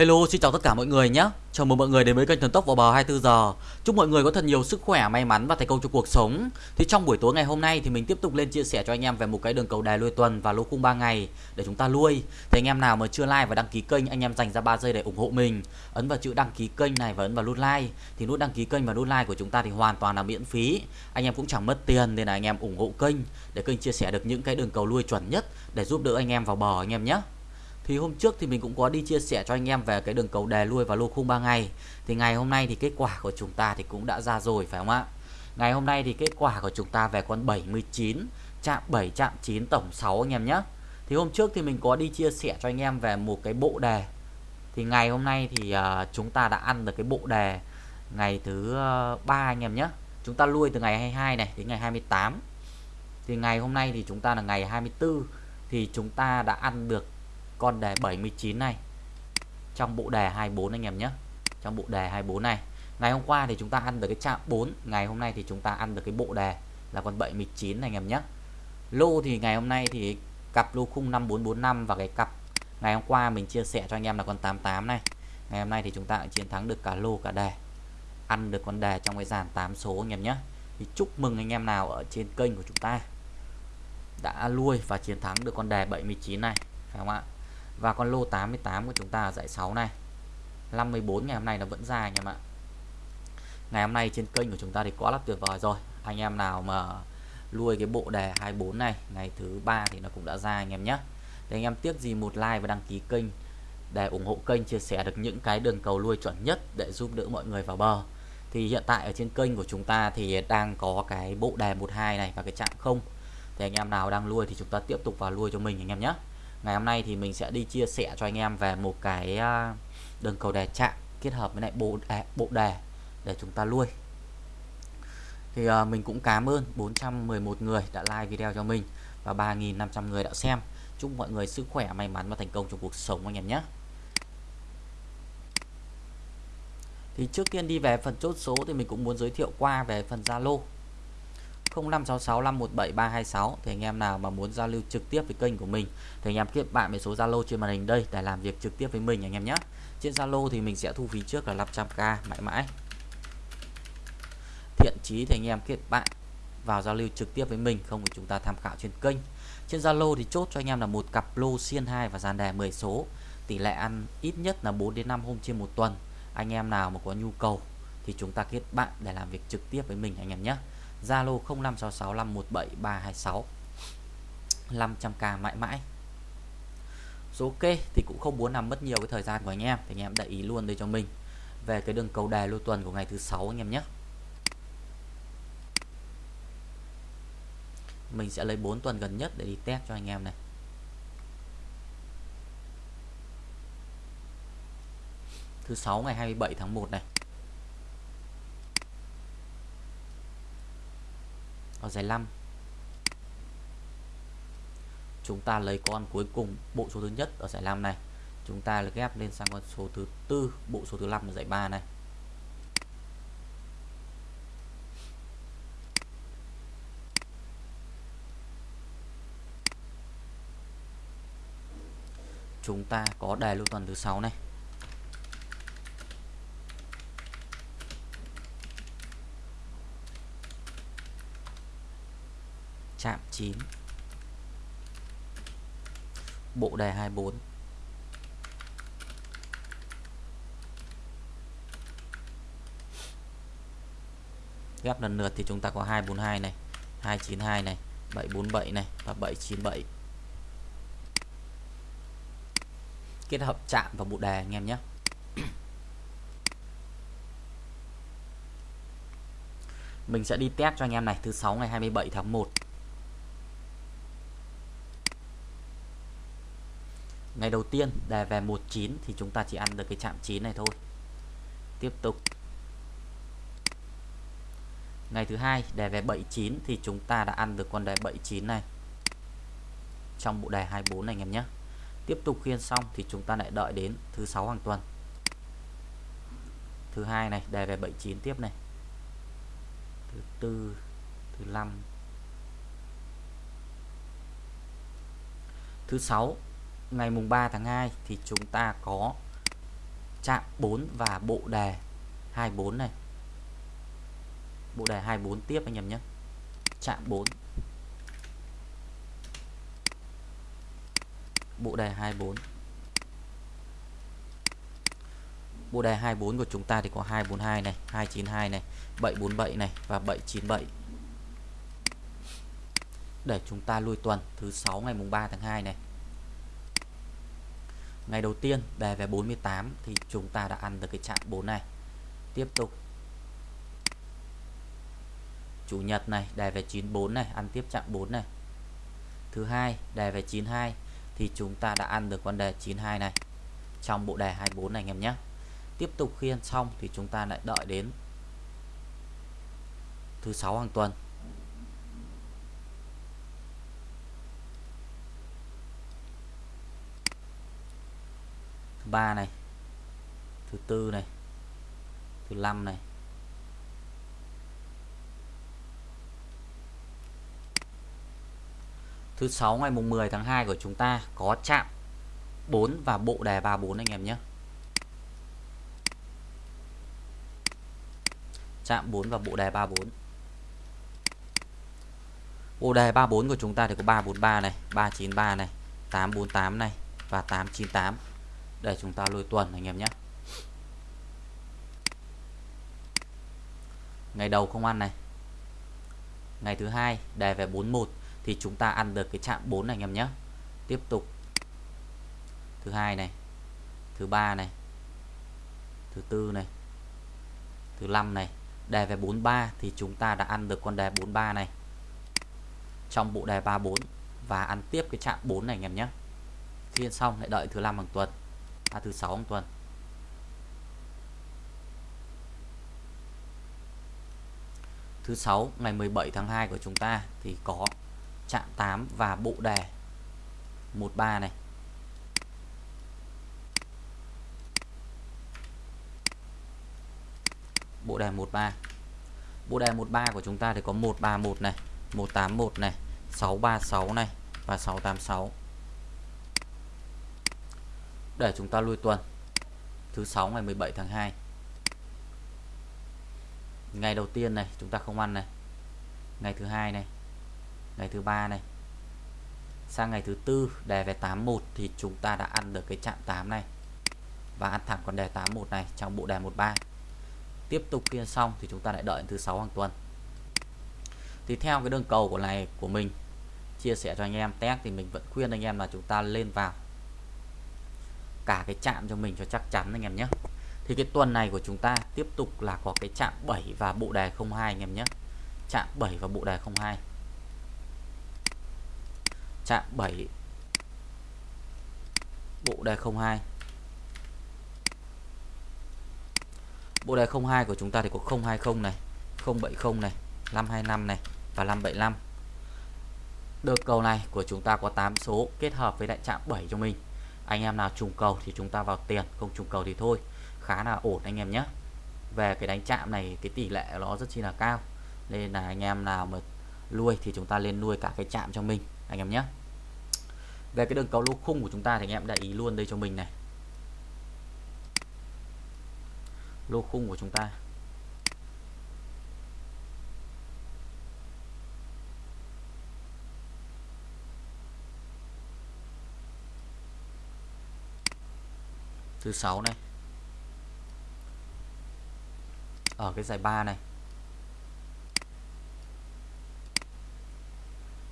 Hello, xin chào tất cả mọi người nhé. Chào mừng mọi người đến với kênh Thần Tốc vào bờ 24 giờ. Chúc mọi người có thật nhiều sức khỏe, may mắn và thành công trong cuộc sống. Thì trong buổi tối ngày hôm nay thì mình tiếp tục lên chia sẻ cho anh em về một cái đường cầu đài nuôi tuần và lô khung 3 ngày để chúng ta nuôi. Thì anh em nào mà chưa like và đăng ký kênh, anh em dành ra 3 giây để ủng hộ mình. Ấn vào chữ đăng ký kênh này và ấn vào nút like. Thì nút đăng ký kênh và nút like của chúng ta thì hoàn toàn là miễn phí. Anh em cũng chẳng mất tiền nên là anh em ủng hộ kênh để kênh chia sẻ được những cái đường cầu nuôi chuẩn nhất để giúp đỡ anh em vào bờ anh em nhé thì hôm trước thì mình cũng có đi chia sẻ cho anh em về cái đường cầu đề lui và lô khung 3 ngày thì ngày hôm nay thì kết quả của chúng ta thì cũng đã ra rồi phải không ạ? Ngày hôm nay thì kết quả của chúng ta về con 79 chạm 7 chạm 9 tổng 6 anh em nhé. Thì hôm trước thì mình có đi chia sẻ cho anh em về một cái bộ đề thì ngày hôm nay thì uh, chúng ta đã ăn được cái bộ đề ngày thứ uh, anh em nhé. Chúng ta lui từ ngày 22 này đến ngày 28 thì ngày hôm nay thì chúng ta là ngày 24 thì chúng ta đã ăn được con đề 79 này. Trong bộ đề 24 anh em nhé. Trong bộ đề 24 này. Ngày hôm qua thì chúng ta ăn được cái chạm 4 ngày hôm nay thì chúng ta ăn được cái bộ đề là con 79 này anh em nhé. Lô thì ngày hôm nay thì cặp lô khung 5445 và cái cặp ngày hôm qua mình chia sẻ cho anh em là con 88 này. Ngày hôm nay thì chúng ta chiến thắng được cả lô, cả đề. Ăn được con đề trong cái dàn 8 số anh em nhé. Thì chúc mừng anh em nào ở trên kênh của chúng ta đã nuôi và chiến thắng được con đề 79 này, phải không ạ? Và con lô 88 của chúng ta ở dãy 6 này. 54 ngày hôm nay nó vẫn dài anh em ạ. Ngày hôm nay trên kênh của chúng ta thì quá là tuyệt vời rồi. Anh em nào mà nuôi cái bộ đề 24 này, ngày thứ ba thì nó cũng đã ra anh em nhé. Thì anh em tiếc gì một like và đăng ký kênh để ủng hộ kênh, chia sẻ được những cái đường cầu nuôi chuẩn nhất để giúp đỡ mọi người vào bờ. Thì hiện tại ở trên kênh của chúng ta thì đang có cái bộ đề 12 này và cái chạm không. Thì anh em nào đang nuôi thì chúng ta tiếp tục vào nuôi cho mình anh em nhé ngày hôm nay thì mình sẽ đi chia sẻ cho anh em về một cái à, đường cầu đề chạm kết hợp với lại bộ đề, bộ đề để chúng ta nuôi thì uh, mình cũng cảm ơn 411 người đã like video cho mình và 3.500 người đã xem. Chúc mọi người sức khỏe may mắn và thành công trong cuộc sống anh em nhé. Thì trước tiên đi về phần chốt số thì mình cũng muốn giới thiệu qua về phần Zalo. 0566517326 thì anh em nào mà muốn giao lưu trực tiếp với kênh của mình, thì anh em kết bạn với số Zalo trên màn hình đây để làm việc trực tiếp với mình anh em nhé. Trên Zalo thì mình sẽ thu phí trước là 500k mãi mãi. Thiện chí thì anh em kết bạn vào giao lưu trực tiếp với mình, không thì chúng ta tham khảo trên kênh. Trên Zalo thì chốt cho anh em là một cặp lô xiên 2 và dàn đề 10 số. Tỷ lệ ăn ít nhất là 4 đến 5 hôm trên một tuần. Anh em nào mà có nhu cầu thì chúng ta kết bạn để làm việc trực tiếp với mình anh em nhé. Zalo 0566517326 500k mãi mãi. Số ok thì cũng không muốn làm mất nhiều cái thời gian của anh em. Thì anh em để ý luôn đây cho mình. Về cái đường cầu đề lô tuần của ngày thứ sáu anh em nhé. Mình sẽ lấy 4 tuần gần nhất để đi test cho anh em này. Thứ sáu ngày 27 tháng 1 này. Ở giải 5 chúng ta lấy con cuối cùng, bộ số thứ nhất ở giải 5 này. Chúng ta ghép lên sang con số thứ tư, bộ số thứ 5 ở giải 3 này. Chúng ta có đề lưu tuần thứ sáu này. Chạm 9 bộ đề 24 ghép lần lượt thì chúng ta có 242 này 292 này 747 này và 797 kết hợp chạm vào bộ đề anh em nhé. Mình sẽ đi test cho anh em này, thứ 6 ngày 27 tháng 1 ngày đầu tiên, đề về 19 thì chúng ta chỉ ăn được cái chạm 9 này thôi. Tiếp tục. Ngày thứ hai, đề về 79 thì chúng ta đã ăn được con đề 79 này. Trong bộ đề 24 này, anh em nhé. Tiếp tục khiên xong thì chúng ta lại đợi đến thứ sáu hàng tuần. Thứ hai này, đề về 79 tiếp này. Thứ tư, thứ năm. Thứ sáu ngày mùng 3 tháng 2 thì chúng ta có chạm 4 và bộ đề 24 này. Bộ đề 24 tiếp anh em nhé. Chạm 4 bộ đề 24 bộ đề 24 của chúng ta thì có 242 này 292 này 747 này và 797 để chúng ta lui tuần thứ 6 ngày mùng 3 tháng 2 này ngày đầu tiên về về 48 thì chúng ta đã ăn được cái chạm 4 này. Tiếp tục. Chủ nhật này đề về 94 này, ăn tiếp chạm 4 này. Thứ hai đề về 92 thì chúng ta đã ăn được con đề 92 này. Trong bộ đề 24 này, anh em nhé. Tiếp tục khi ăn xong thì chúng ta lại đợi đến thứ sáu hàng tuần. 3 này, thứ tư này, thứ năm này. Thứ sáu ngày mùng 10 tháng 2 của chúng ta có chạm 4 và bộ đề 34 anh em nhé. Chạm 4 và bộ đề 34 bộ đề 34 của chúng ta thì có 343 này 393 này 848 này và 898 để chúng ta lùi tuần, anh em nhé. Ngày đầu không ăn này. Ngày thứ hai đề về 41 thì chúng ta ăn được cái chạm 4 này, anh em nhé. Tiếp tục. Thứ hai này, thứ ba này, thứ tư này, thứ năm này đề về 43 thì chúng ta đã ăn được con đề 43 này. Trong bộ đề 34 và ăn tiếp cái chạm 4 này, anh em nhé. Khi xong lại đợi thứ năm hàng tuần à, thứ sáu hàng tuần thứ sáu ngày 17 tháng 2 của chúng ta thì có chạm 8 và bộ đề 13 này. Bộ đề 13 bộ đề 13 của chúng ta thì có 131 này 181 này 636 này và 686 để chúng ta lui tuần. Thứ sáu ngày 17 tháng 2 ngày đầu tiên này, chúng ta không ăn này. Ngày thứ hai này. Ngày thứ ba này. Sang ngày thứ tư đề về 81 thì chúng ta đã ăn được cái chạm 8 này. Và ăn thẳng con đề 81 này trong bộ đề 13 tiếp tục kia xong thì chúng ta lại đợi thứ sáu hàng tuần. Thì theo cái đường cầu của này, của mình, chia sẻ cho anh em. Test thì mình vẫn khuyên anh em là chúng ta lên vào cả cái chạm cho mình cho chắc chắn anh em nhé. Thì cái tuần này của chúng ta tiếp tục là có cái chạm 7 và bộ đề 02 anh em nhé. Chạm 7 và bộ đề 02 chạm 7 bộ đề 02 bộ đề 02 của chúng ta thì có 020 này 070 này 525 này và 575 được cầu này của chúng ta có 8 số kết hợp với đại chạm 7 cho mình anh em nào trùng cầu thì chúng ta vào tiền, không trùng cầu thì thôi. Khá là ổn anh em nhé. Về cái đánh chạm này, cái tỷ lệ nó rất chi là cao. Nên là anh em nào mà nuôi thì chúng ta lên nuôi cả cái chạm cho mình, anh em nhé. Về cái đường cầu lô khung của chúng ta thì anh em để ý luôn đây cho mình này. Lô khung của chúng ta. Thứ sáu này. Ở cái giải ba này.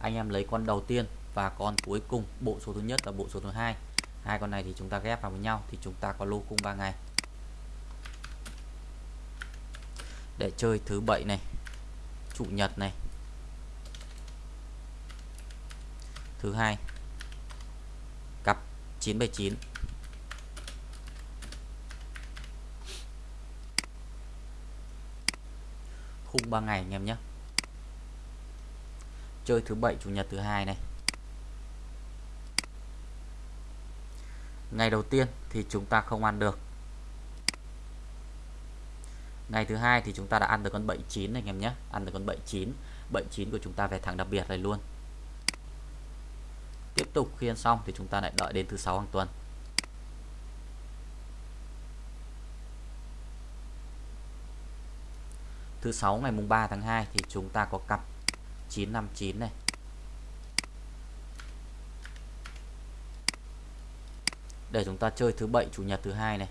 Anh em lấy con đầu tiên và con cuối cùng, bộ số thứ nhất và bộ số thứ hai. Hai con này thì chúng ta ghép vào với nhau thì chúng ta có lô cung 3 ngày. Để chơi thứ bảy này, chủ nhật này. Thứ hai, cặp 979 khung 3 ngày anh em nhé. Chơi thứ bảy, chủ nhật thứ hai này. Ngày đầu tiên thì chúng ta không ăn được. Ngày thứ hai thì chúng ta đã ăn được con 79 này anh em nhé. Ăn được con 79 79 của chúng ta về thẳng đặc biệt này luôn. Tiếp tục khi ăn xong thì chúng ta lại đợi đến thứ sáu hàng tuần. Thứ sáu, ngày mùng 3 tháng 2 thì chúng ta có cặp 959 này. Để chúng ta chơi thứ bảy, chủ nhật thứ hai này.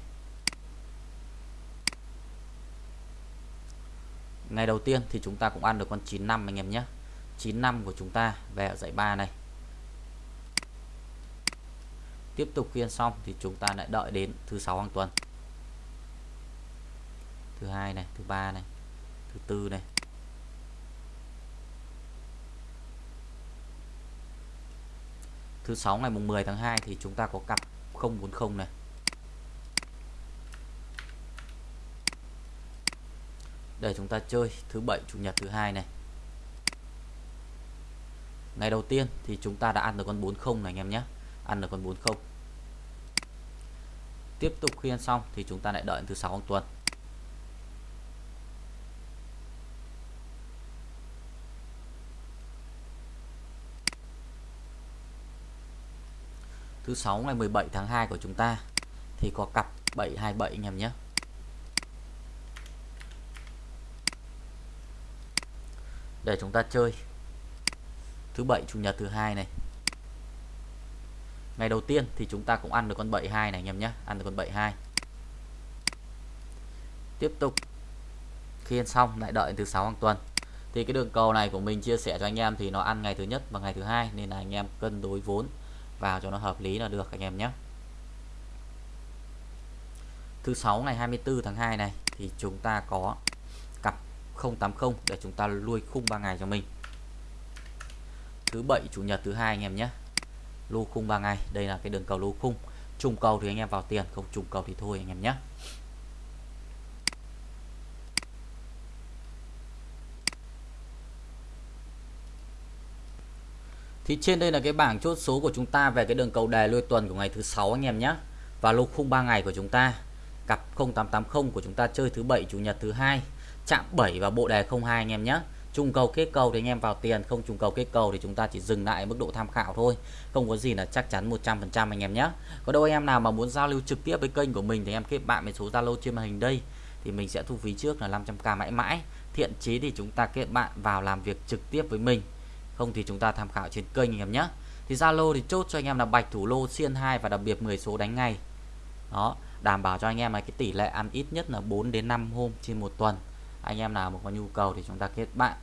Ngày đầu tiên thì chúng ta cũng ăn được con 95 anh em nhé. 95 của chúng ta về ở dãy 3 này. Tiếp tục khiên xong thì chúng ta lại đợi đến thứ sáu hàng tuần. Thứ hai này, thứ ba này thứ tư này. Thứ sáu ngày mùng 10 tháng 2 thì chúng ta có cặp 040 này. Để chúng ta chơi thứ bảy, chủ nhật thứ hai này. Ngày đầu tiên thì chúng ta đã ăn được con 40 này, anh em nhé. Ăn được con 40 tiếp tục khi ăn xong thì chúng ta lại đợi thứ sáu tuần. Thứ sáu ngày 17 tháng 2 của chúng ta. Thì có cặp 727 anh em nhé. Để chúng ta chơi. Thứ bảy, chủ nhật thứ hai này. Ngày đầu tiên thì chúng ta cũng ăn được con 72 này anh em nhé. Ăn được con 72 tiếp tục. Khi ăn xong, lại đợi thứ sáu hàng tuần. Thì cái đường cầu này của mình chia sẻ cho anh em thì nó ăn ngày thứ nhất và ngày thứ hai, nên là anh em cân đối vốn vào cho nó hợp lý là được, anh em nhé. Thứ sáu ngày 24 tháng 2 này, thì chúng ta có cặp 080 để chúng ta nuôi khung 3 ngày cho mình. Thứ bảy, chủ nhật thứ hai anh em nhé. Lô khung 3 ngày, đây là cái đường cầu lô khung. Trùng cầu thì anh em vào tiền, không trùng cầu thì thôi anh em nhé. Thì trên đây là cái bảng chốt số của chúng ta về cái đường cầu đề lôi tuần của ngày thứ sáu anh em nhé. Và lô khung 3 ngày của chúng ta. Cặp 0880 của chúng ta chơi thứ bảy chủ nhật thứ hai, chạm 7 và bộ đề 02 anh em nhé. Trùng cầu kết cầu thì anh em vào tiền, không trùng cầu kết cầu thì chúng ta chỉ dừng lại mức độ tham khảo thôi. Không có gì là chắc chắn 100% anh em nhé. Có đâu anh em nào mà muốn giao lưu trực tiếp với kênh của mình thì em kết bạn với số Zalo trên màn hình đây thì mình sẽ thu phí trước là 500k mãi mãi. Thiện chí thì chúng ta kết bạn vào làm việc trực tiếp với mình không thì chúng ta tham khảo trên kênh anh em nhé. Thì Zalo thì chốt cho anh em là bạch thủ lô, xiên 2 và đặc biệt 10 số đánh ngay. đó, đảm bảo cho anh em là cái tỷ lệ ăn ít nhất là 4 đến 5 hôm trên một tuần. Anh em nào mà có nhu cầu thì chúng ta kết bạn.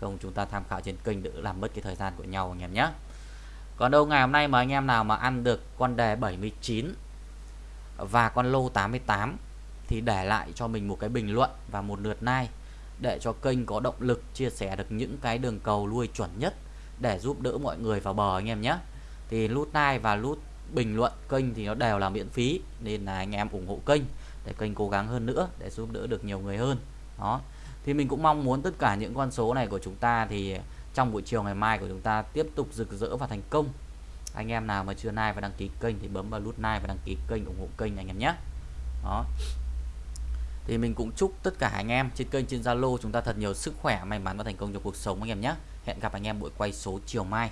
Không, chúng ta tham khảo trên kênh đỡ làm mất cái thời gian của nhau anh em nhé. Còn đâu ngày hôm nay mà anh em nào mà ăn được con đề 79 và con lô 88 thì để lại cho mình một cái bình luận và một lượt like để cho kênh có động lực chia sẻ được những cái đường cầu nuôi chuẩn nhất để giúp đỡ mọi người vào bờ anh em nhé. Thì nút like và nút bình luận kênh thì nó đều là miễn phí, nên là anh em ủng hộ kênh để kênh cố gắng hơn nữa để giúp đỡ được nhiều người hơn. Đó. Thì mình cũng mong muốn tất cả những con số này của chúng ta thì trong buổi chiều ngày mai của chúng ta tiếp tục rực rỡ và thành công. Anh em nào mà chưa like và đăng ký kênh thì bấm vào nút like và đăng ký kênh ủng hộ kênh anh em nhé. Đó thì mình cũng chúc tất cả anh em trên kênh trên Zalo chúng ta thật nhiều sức khỏe, may mắn và thành công trong cuộc sống anh em nhé. Hẹn gặp anh em buổi quay số chiều mai.